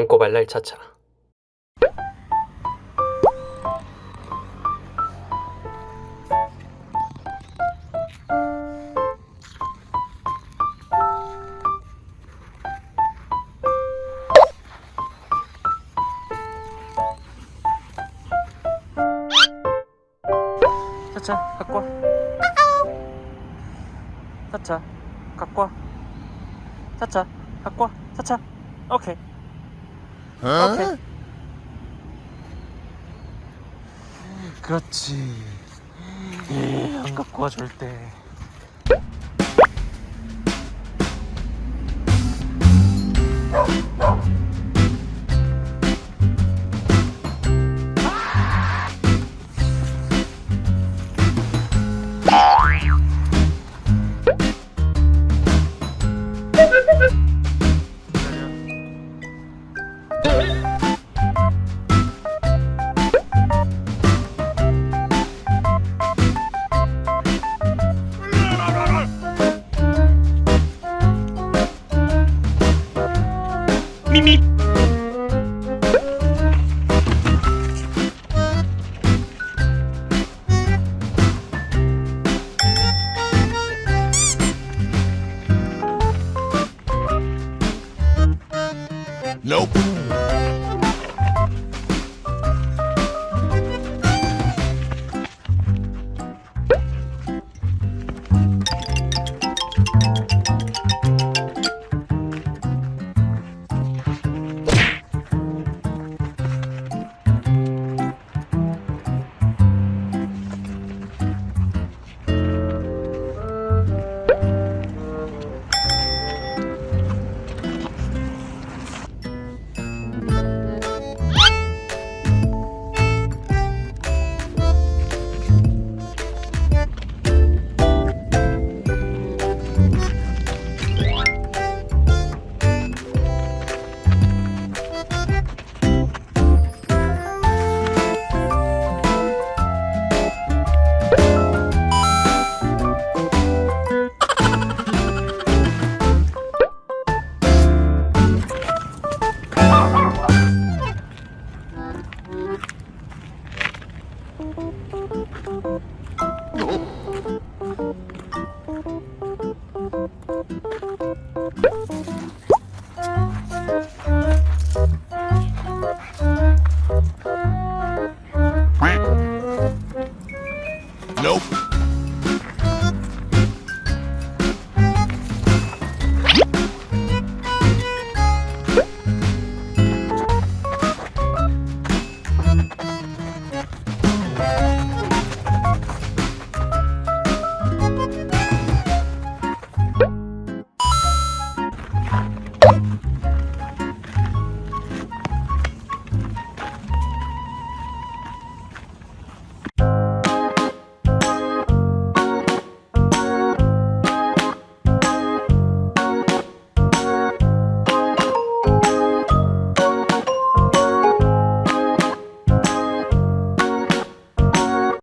똥꼬발랄 차차. 차차 갖고 와. 차차 갖고 와. 차차 갖고 와. 차차 오케이 오케이. 그렇지. 갖고 와절 Nope.